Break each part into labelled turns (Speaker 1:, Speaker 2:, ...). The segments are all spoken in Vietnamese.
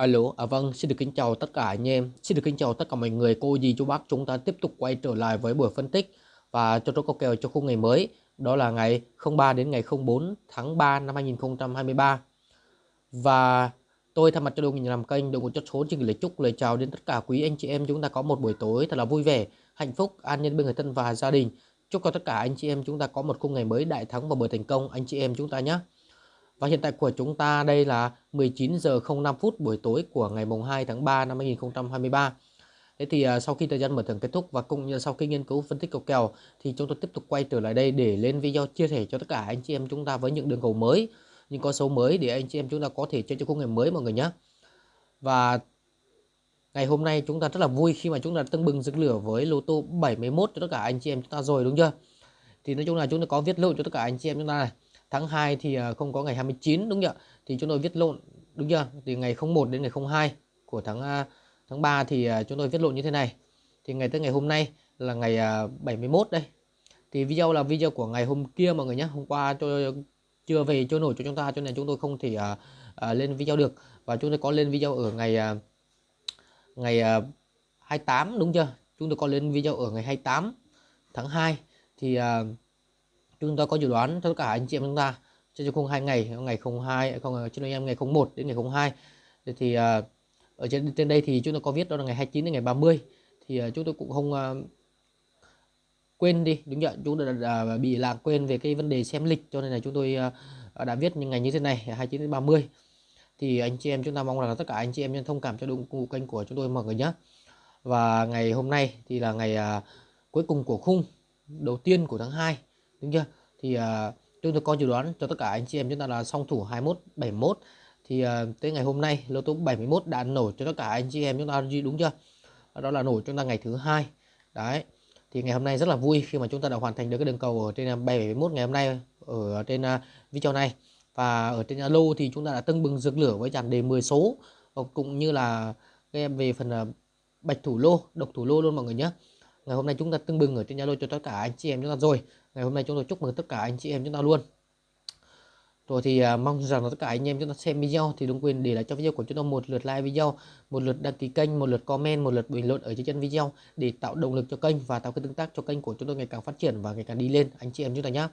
Speaker 1: Alo, à vâng, xin được kính chào tất cả anh em, xin được kính chào tất cả mọi người, cô dì chú bác chúng ta tiếp tục quay trở lại với buổi phân tích và cho chốt có kèo cho khung ngày mới, đó là ngày 03 đến ngày 04 tháng 3 năm 2023. Và tôi thay mặt cho đội ngũ làm kênh, đội ngũ chốt số xin gửi lời chúc lời chào đến tất cả quý anh chị em chúng ta có một buổi tối thật là vui vẻ, hạnh phúc, an nhân bên người thân và gia đình. Chúc cho tất cả anh chị em chúng ta có một khung ngày mới đại thắng và bởi thành công anh chị em chúng ta nhé. Và hiện tại của chúng ta đây là 19 giờ 05 phút buổi tối của ngày mùng 2 tháng 3 năm 2023. Thế thì à, sau khi thời gian mở thưởng kết thúc và cũng như sau khi nghiên cứu phân tích cầu kèo thì chúng tôi tiếp tục quay trở lại đây để lên video chia sẻ cho tất cả anh chị em chúng ta với những đường cầu mới, những con số mới để anh chị em chúng ta có thể chơi cho khung ngày mới mọi người nhé. Và ngày hôm nay chúng ta rất là vui khi mà chúng ta tưng bừng rực lửa với lô tô 71 cho tất cả anh chị em chúng ta rồi đúng chưa? Thì nói chung là chúng ta có viết lộ cho tất cả anh chị em chúng ta này tháng 2 thì à, không có ngày 29 đúng chưa thì chúng tôi viết lộn đúng chưa? Từ ngày 01 đến ngày 02 của tháng à, tháng 3 thì à, chúng tôi viết lộn như thế này. Thì ngày tới ngày hôm nay là ngày 71 đây. Thì video là video của ngày hôm kia mọi người nhé. Hôm qua tôi chưa về trôi nổi cho chúng ta cho nên chúng tôi không thể uh, uh, lên video được. Và chúng tôi có lên video ở ngày uh, ngày uh, 28 đúng chưa? Chúng tôi có lên video ở ngày 28 tháng 2 thì uh, chúng ta có dự đoán tất cả anh chị em chúng ta trên khung hai ngày ngày 02 không trên anh em ngày 01 đến ngày 02 thì, thì uh, ở trên trên đây thì chúng ta có viết đó là ngày 29 đến ngày 30 thì uh, chúng tôi cũng không uh, quên đi đúng nhận chúng tôi đã, đã bị lạc quên về cái vấn đề xem lịch cho nên là chúng tôi uh, đã viết những ngày như thế này 29 đến 30 thì anh chị em chúng ta mong là tất cả anh chị em thông cảm cho đúng cụ kênh của chúng tôi mọi người nhé. Và ngày hôm nay thì là ngày uh, cuối cùng của khung đầu tiên của tháng 2 đúng chưa? Thì uh, chúng tôi có dự đoán cho tất cả anh chị em chúng ta là song thủ 21 71 thì uh, tới ngày hôm nay lô tô 71 đã nổi cho tất cả anh chị em chúng ta đúng chưa? Đó là nổi chúng ta ngày thứ hai. Đấy. Thì ngày hôm nay rất là vui khi mà chúng ta đã hoàn thành được cái đường cầu ở trên ờ, 71 ngày hôm nay ở trên uh, video này. Và ở trên Zalo thì chúng ta đã tưng bừng rực lửa với dàn đề 10 số. Cũng như là về phần bạch thủ lô độc thủ lô luôn mọi người nhé ngày hôm nay chúng ta tưng bừng ở trên Zalo cho tất cả anh chị em chúng ta rồi ngày hôm nay chúng tôi chúc mừng tất cả anh chị em chúng ta luôn rồi thì uh, mong rằng là tất cả anh em chúng ta xem video thì đừng quên để lại cho video của chúng tôi một lượt like video, một lượt đăng ký kênh, một lượt comment, một lượt bình luận ở dưới chân video để tạo động lực cho kênh và tạo cái tương tác cho kênh của chúng tôi ngày càng phát triển và ngày càng đi lên anh chị em chúng ta nhé.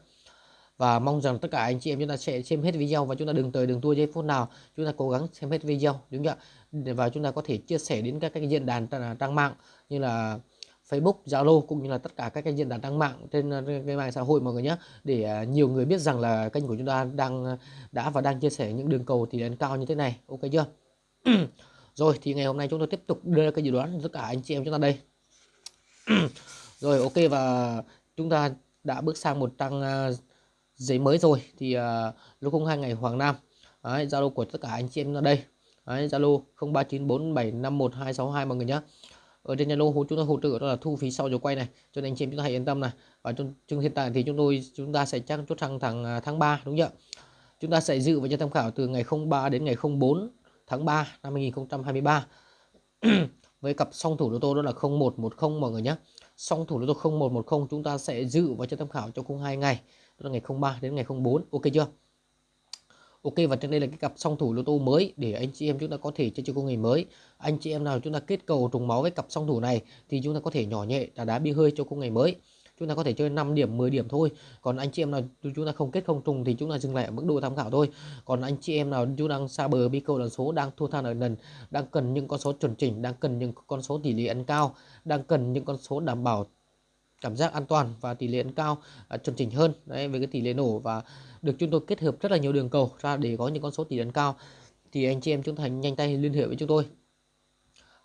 Speaker 1: Và mong rằng tất cả anh chị em chúng ta sẽ xem hết video và chúng ta đừng tới đừng tua giây phút nào chúng ta cố gắng xem hết video đúng không ạ? Và chúng ta có thể chia sẻ đến các cái diễn đàn trang mạng như là Facebook, Zalo cũng như là tất cả các cái diễn đàn đăng mạng trên ờ, cái mạng xã hội mọi người nhé để ờ, nhiều người biết rằng là kênh của chúng ta đang ờ, đã và đang chia sẻ những đường cầu tỷ lệ cao như thế này. Ok chưa? Rồi thì ngày hôm nay chúng tôi tiếp tục đưa ra cái dự đoán tất cả anh chị em chúng ta đây. Rồi ok và chúng ta đã bước sang một trang giấy mới rồi. Thì uh, lúc không hai ngày Hoàng Nam. Zalo của tất cả anh chị em ở đây. Zalo 0394751262 mọi người nhé ở trên Zalo chúng tôi hỗ trợ đó là thu phí sau giờ quay này. Cho nên anh chị em chúng ta hãy yên tâm này. Và trong, trong hiện tại thì chúng tôi chúng ta sẽ chắc chốt thằng à, tháng tháng 3 đúng không ạ chúng ta sẽ dự và cho tham khảo từ ngày 03 đến ngày 04 tháng 3 năm 2023 với cặp song thủ lô tô đó là 0110 mọi người nhé. Song thủ lô tô 0110 chúng ta sẽ dự và cho tham khảo cho khung hai ngày. Đó là ngày 03 đến ngày 04 ok chưa? Ok và trên đây là cái cặp song thủ lô tô mới để anh chị em chúng ta có thể chơi chơi công nghệ mới. Anh chị em nào chúng ta kết cầu trùng máu với cặp song thủ này thì chúng ta có thể nhỏ nhẹ đá đá bi hơi cho công nghệ mới. Chúng ta có thể chơi 5 điểm, 10 điểm thôi. Còn anh chị em nào chúng ta không kết không trùng thì chúng ta dừng lại ở mức độ tham khảo thôi. Còn anh chị em nào chúng đang xa bờ bi câu lần số đang thua than ở lần, đang cần những con số chuẩn chỉnh, đang cần những con số tỷ lệ ăn cao, đang cần những con số đảm bảo cảm giác an toàn và tỷ lệ ăn cao uh, chuẩn chỉnh hơn đấy với cái tỷ lệ nổ và được chúng tôi kết hợp rất là nhiều đường cầu ra để có những con số tỷ lệ cao, thì anh chị em chúng ta nhanh tay liên hệ với chúng tôi.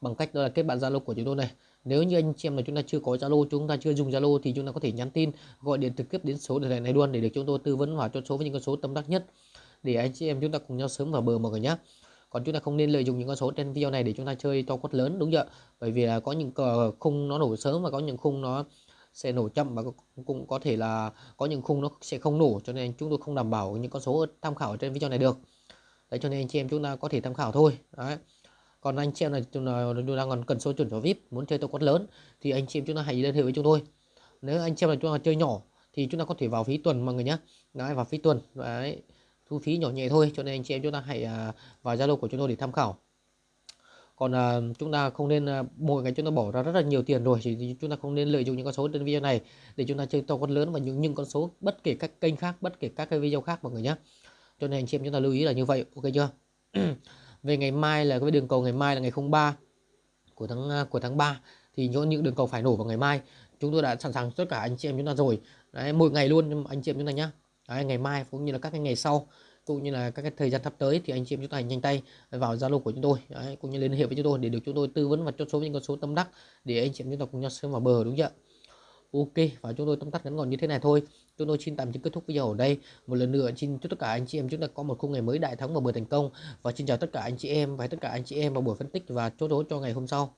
Speaker 1: Bằng cách đó là kết bạn Zalo của chúng tôi này. Nếu như anh chị em là chúng ta chưa có Zalo, chúng ta chưa dùng Zalo thì chúng ta có thể nhắn tin, gọi điện trực tiếp đến số điện thoại này luôn để được chúng tôi tư vấn và cho số với những con số tâm đắc nhất. Để anh chị em chúng ta cùng nhau sớm vào bờ mọi người nhé còn chúng ta không nên lợi dụng những con số trên video này để chúng ta chơi to quất lớn, đúng chưa bởi vì là có những cờ khung nó nổ sớm và có những khung nó sẽ nổ chậm và cũng có thể là có những khung nó sẽ không nổ, cho nên chúng tôi không đảm bảo những con số tham khảo ở trên video này được. Đấy, cho nên anh chị em chúng ta có thể tham khảo thôi. Đấy. Còn anh chị em này chúng đang còn cần số chuẩn cho vip, muốn chơi tô quất lớn, thì anh chị em chúng ta hãy liên hệ với chúng tôi. Nếu anh chị em là chúng ta chơi nhỏ, thì chúng ta có thể vào phí tuần mọi người nhé đấy, vào phí tuần, đấy. Thu phí nhỏ nhẹ thôi, cho nên anh chị em chúng ta hãy à, vào zalo của chúng tôi để tham khảo còn à, chúng ta không nên à, mỗi ngày chúng ta bỏ ra rất là nhiều tiền rồi thì chúng ta không nên lợi dụng những con số trên video này để chúng ta chơi to con lớn và những những con số bất kể các kênh khác bất kể các cái video khác mọi người nhé cho nên anh chị em chúng ta lưu ý là như vậy ok chưa? Về ngày mai là cái đường cầu ngày mai là ngày 03 của tháng à, của tháng 3 thì những những đường cầu phải nổ vào ngày mai chúng tôi đã sẵn sàng tất cả anh chị em chúng ta rồi. Đấy, mỗi ngày luôn anh chị em chúng ta nhá. Đấy, ngày mai cũng như là các cái ngày sau cũng như là các cái thời gian sắp tới thì anh chị em chúng ta nhanh tay vào Zalo của chúng tôi. Đấy, cũng như liên hệ với chúng tôi để được chúng tôi tư vấn và chốt số những con số tâm đắc để anh chị em chúng ta cùng nhau sớm vào bờ đúng chưa Ok và chúng tôi tóm tắt ngắn gọn như thế này thôi. Chúng tôi xin tạm chấm kết thúc video ở đây. Một lần nữa xin chúc tất cả anh chị em chúng ta có một khung ngày mới đại thắng và bờ thành công. Và xin chào tất cả anh chị em và tất cả anh chị em vào buổi phân tích và chốt số cho ngày hôm sau.